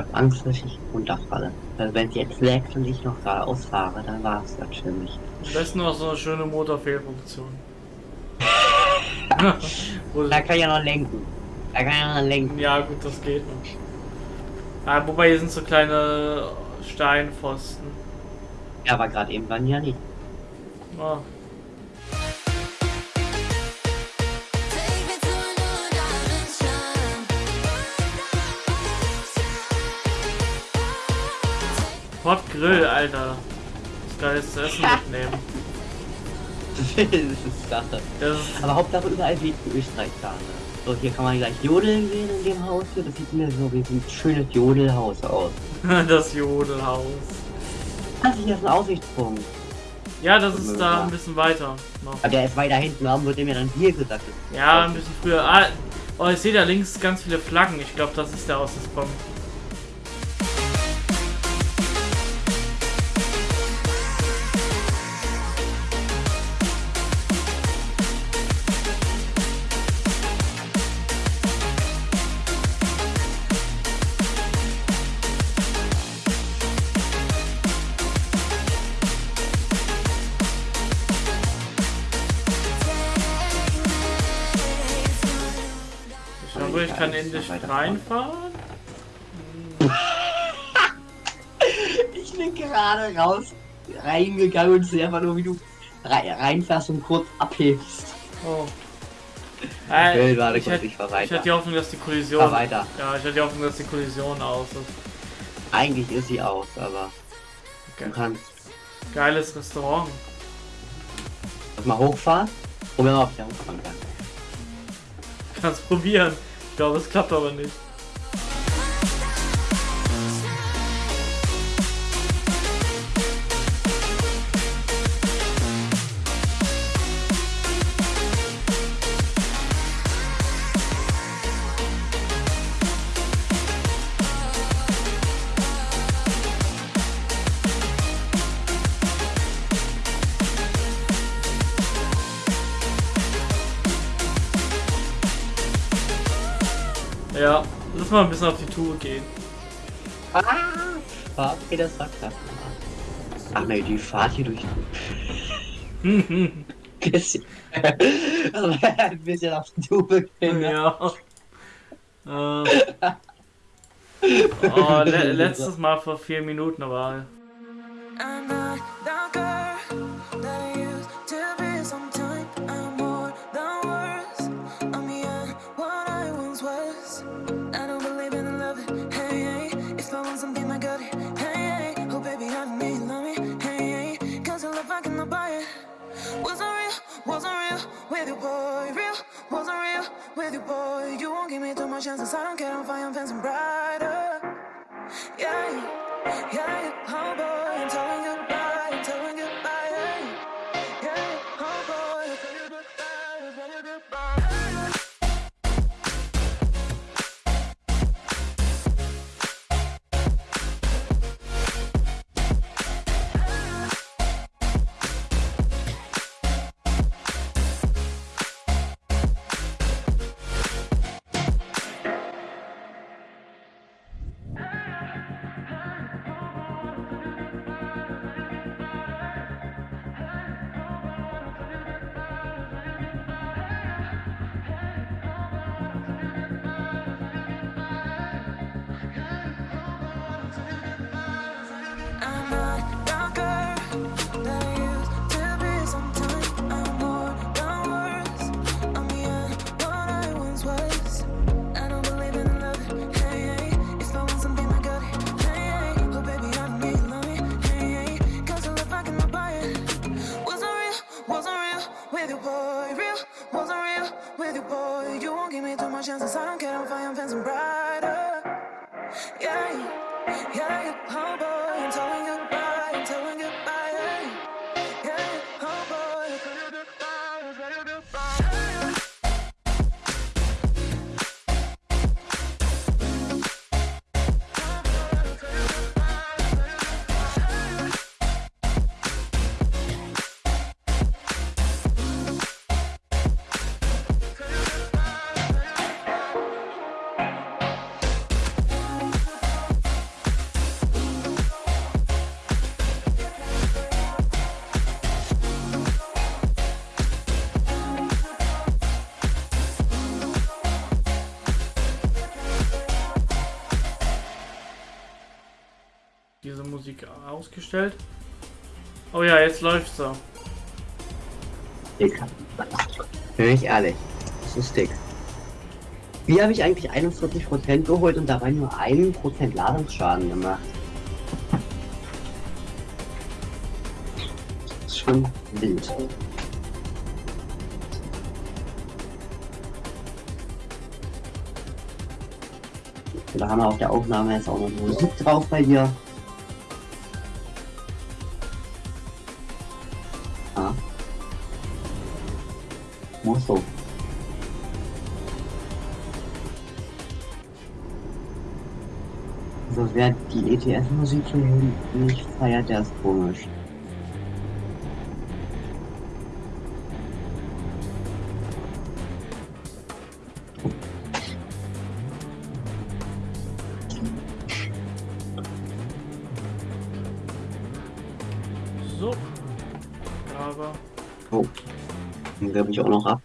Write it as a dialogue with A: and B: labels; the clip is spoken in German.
A: Ich habe Angst, dass ich runterfalle. Also wenn es jetzt laggt und ich noch geradeaus fahre, dann war es das für mich.
B: Am besten noch so eine schöne Motorfehlfunktion.
A: Da kann ich ja noch lenken. Da kann ich ja noch lenken.
B: ja gut, das geht noch. Ah, wobei hier sind so kleine Steinpfosten.
A: Ja, aber gerade eben waren ja nicht.
B: Ah. Hot Grill, Alter. Das geil ist zu essen mitnehmen.
A: das ist Sache.
B: Das ist,
A: Aber Hauptsache überall wie in Österreich da. Ne? So, hier kann man gleich jodeln sehen in dem Haus hier. Das sieht mir so wie ein schönes Jodelhaus aus.
B: das Jodelhaus.
A: Das hier ist ein Aussichtspunkt.
B: Ja, das ist da ein bisschen weiter noch.
A: Aber der ist weiter hinten. Warum wird mir dann hier gesagt?
B: Ja, ein bisschen früher. Ah, oh, ich sehe da links ganz viele Flaggen. Ich glaube, das ist der Aussichtspunkt. Ich glaube, ich kann endlich reinfahren.
A: Ich bin gerade raus, reingegangen und sehe einfach nur, wie du rei- reinfährst und kurz abhebst.
B: Oh. Äh,
A: will gerade
B: ich,
A: kurz,
B: hätte,
A: ich
B: ich hatte die Hoffnung, dass die Kollision.
A: Fahr weiter.
B: Ja, ich hatte die Hoffnung, dass die Kollision aus ist.
A: Eigentlich ist sie aus, aber du
B: Okay.
A: kannst
B: Geiles Restaurant.
A: das mal hochfahren. Probier mal, ob ich da hochfahren kann.
B: Kannst probieren. Glaube, es klappt aber nicht. Lass mal ein bisschen auf die Tour gehen.
A: Ah, okay, das sagt das. Ach ne, die Fahrt hier durch. Bisschen. ein bisschen auf die Tube gehen. ne?
B: ja. Äh. Oh, le letztes Mal vor vier Minuten, aber
C: I'm got it. Hey, hey. Oh, baby, I know you love me. Hey, hey. Cause your love, I cannot buy it. Wasn't real, wasn't real with you, boy. Real, wasn't real with you, boy. You won't give me too much chances. I don't care. I'm fine, I'm fancy brighter. Yeah, yeah, yeah, oh boy, Yeah, yeah, oh boy, I'm telling you goodbye, I'm telling goodbye,
B: Musik ausgestellt. Oh ja, jetzt läuft's so.
A: Dick. Bin ich ehrlich. Das ist dick. Wie habe ich eigentlich 41% geholt und dabei nur 1% Ladungsschaden gemacht? Das ist schon wild. Da haben wir auf der Aufnahme jetzt auch noch Musik drauf bei dir. Muss so. So wer die ETF-Musik hier nicht feiert, der ist komisch.
B: So. Aber
A: Den gebe ich auch.